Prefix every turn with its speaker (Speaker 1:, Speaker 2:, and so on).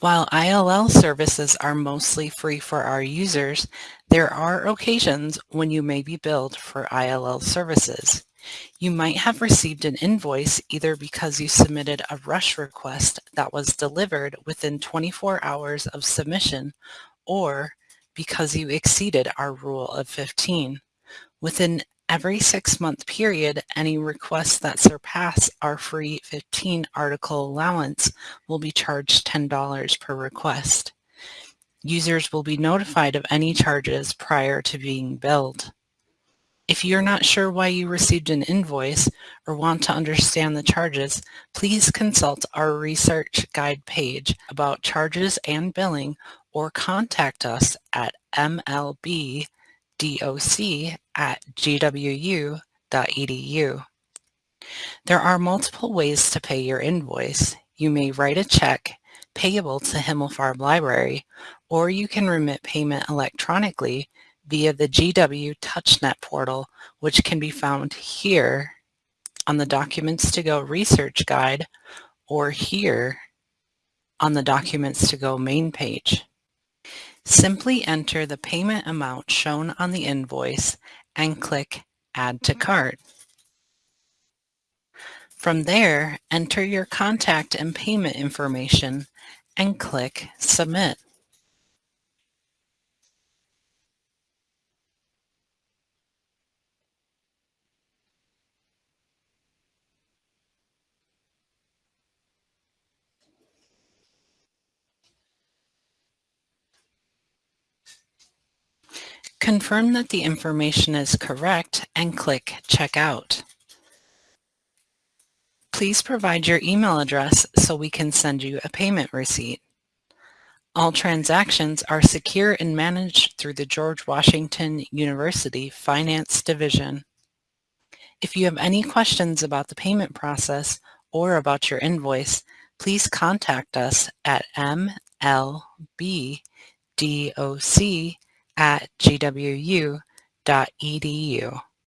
Speaker 1: While ILL services are mostly free for our users, there are occasions when you may be billed for ILL services. You might have received an invoice either because you submitted a rush request that was delivered within 24 hours of submission or because you exceeded our rule of 15. Within every six-month period, any requests that surpass our free 15 article allowance will be charged $10 per request. Users will be notified of any charges prior to being billed. If you're not sure why you received an invoice or want to understand the charges, please consult our research guide page about charges and billing or contact us at mlb doc at gwu.edu. There are multiple ways to pay your invoice. You may write a check payable to Himmelfarb Library, or you can remit payment electronically via the GW TouchNet portal, which can be found here on the Documents to Go research guide or here on the Documents to Go main page. Simply enter the payment amount shown on the invoice and click Add to mm-hmm. Cart. From there, enter your contact and payment information and click Submit. Confirm that the information is correct and click Checkout. Please provide your email address so we can send you a payment receipt. All transactions are secure and managed through the George Washington University Finance Division. If you have any questions about the payment process or about your invoice, please contact us at mlbdoc at gwu.edu.